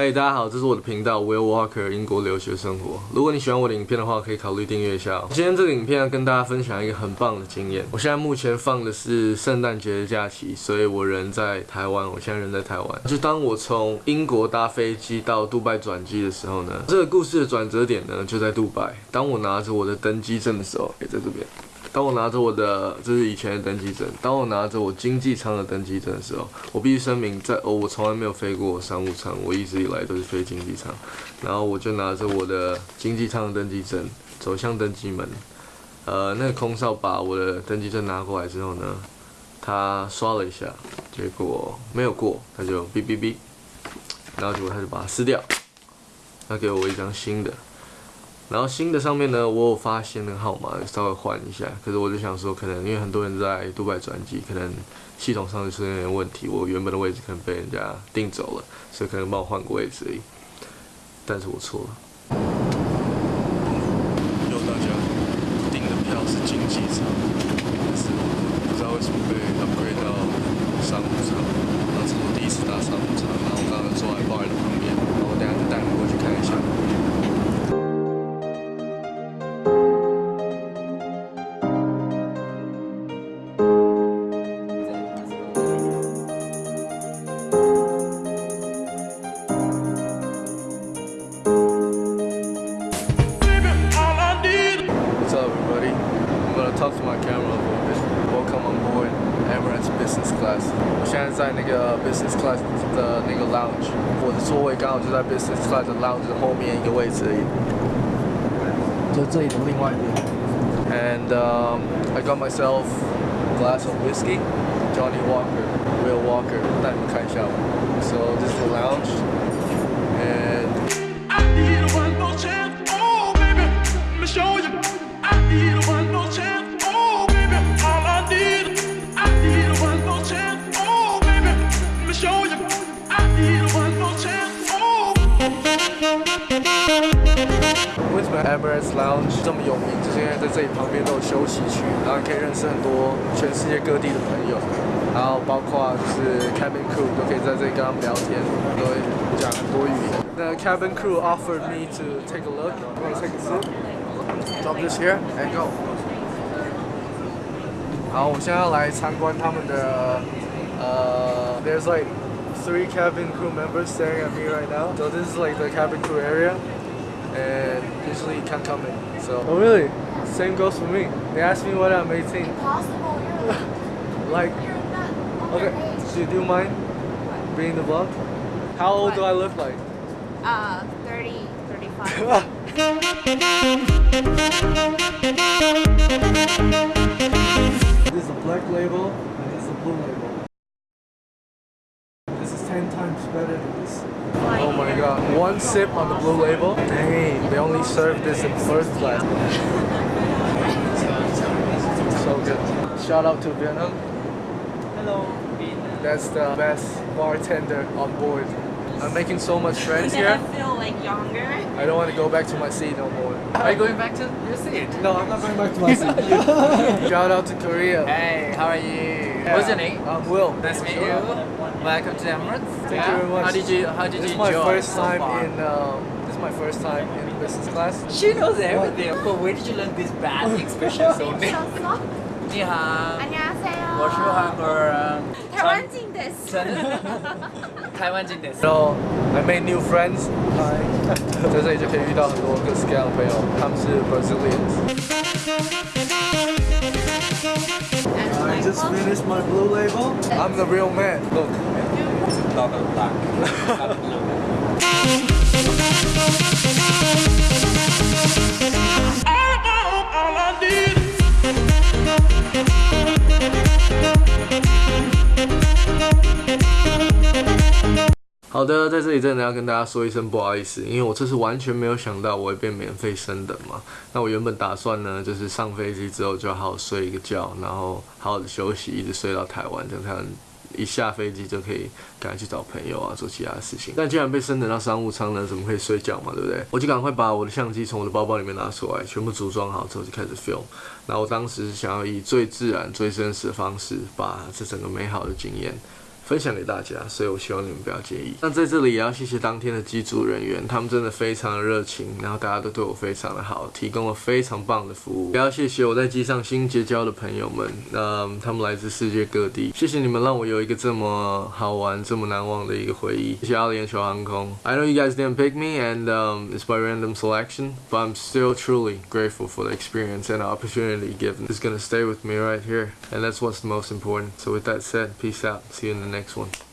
嗨，大家好，这是我的频道 Will Walker 英国留学生活。如果你喜欢我的影片的话，可以考虑订阅一下。今天这个影片要跟大家分享一个很棒的经验。我现在目前放的是圣诞节的假期，所以我人在台湾。我现在人在台湾。就当我从英国搭飞机到杜拜转机的时候呢，这个故事的转折点呢就在杜拜。当我拿着我的登机证的时候，也在这边。当我拿着我的，这是以前的登机证。当我拿着我经济舱的登机证的时候，我必须声明，在哦，我从来没有飞过商务舱，我一直以来都是飞经济舱。然后我就拿着我的经济舱的登机证走向登机门。呃，那个空少把我的登机证拿过来之后呢，他刷了一下，结果没有过，他就哔哔哔，然后结果他就把它撕掉，他给我一张新的。然后新的上面呢，我有发现那个号码，稍微换一下。可是我就想说，可能因为很多人在杜拜转机，可能系统上就出现点问题，我原本的位置可能被人家订走了，所以可能帮我换个位置而已。但是我错了。有大家订的票是经济舱，但是不知道为什么被 Emirates Business Class。我现在在那个 uh, Business Class 的那个 lounge，我的座位刚好就在 Business Class 的 lounge 后面一个位置而已，就这里的另外一边。And And um, I got myself a glass of whiskey, Johnnie Walker, Will So this is the lounge. Emirates Lounge 这么有名？就是因为在这里旁边都有休息区，然后可以认识很多全世界各地的朋友，然后包括就是 cabin crew 都可以在这里跟他们聊天，都会讲很多语言。The cabin crew offered me to take a look. You want to take a seat? Drop this here and go. 好，我现在要来参观他们的呃，There's like three cabin crew members staring at me right now. So this is like the cabin crew area and usually you can't come in. So oh really? Same goes for me. They asked me when I'm 18. Possible, you're, Like you're not okay, underage. do, do you mind being the vlog? How old do I look like? Uh, 30, 35. this is a black label and this is a blue label. This is 10 times better than this. Oh my god. One sip on the blue label. Dang, they only serve this in first class. So good. Shout out to Vietnam. Hello, Vietnam. That's the best bartender on board. I'm making so much friends here. I feel like younger? I don't want to go back to my seat no more. Are you going back to your seat? No, I'm not going back to my seat. Shout out to Korea. Hey, how are you? What's your name? I'm Will. Nice to meet you. Welcome to Emirates. Thank you very much. How did you How did This you is my enjoy first so time far? in. Um, this is my first time in business class. She knows everything. But where did you learn these bad expressions only? 你好， 안녕하세요. 我是韩国人。台湾进的是。真的台湾进的。 So I made new friends. Hi. 在这里就可以遇到很多各式各样的朋友，他们是 Brazilians. Just finished my blue label. I'm the real man. Look. All I want, all I need. 好的，在这里真的要跟大家说一声不好意思，因为我这次完全没有想到我会变免费升等嘛。那我原本打算呢，就是上飞机之后就好好睡一个觉，然后好好的休息，一直睡到台湾，这样才一下飞机就可以赶快去找朋友啊，做其他的事情。但既然被升等到商务舱呢，怎么可以睡觉嘛，对不对？我就赶快把我的相机从我的包包里面拿出来，全部组装好之后就开始 film。然后我当时想要以最自然、最真实的方式，把这整个美好的经验分享给大家，所以我希望你们不要介意。那在这里也要谢谢当天的机组人员，他们真的非常的热情，然后大家都对我非常的好，提供了非常棒的服务。也要谢谢我在机上新结交的朋友们，嗯，他们来自世界各地，谢谢你们让我有一个这么好玩、这么难忘的一个回忆。谢谢阿联酋航空。I know you guys didn't pick me, and um, it's by random selection, but I'm still truly grateful for the experience and the opportunity given. It's gonna stay with me right here, and that's what's the most important. So with that said, peace out. See you in the next one.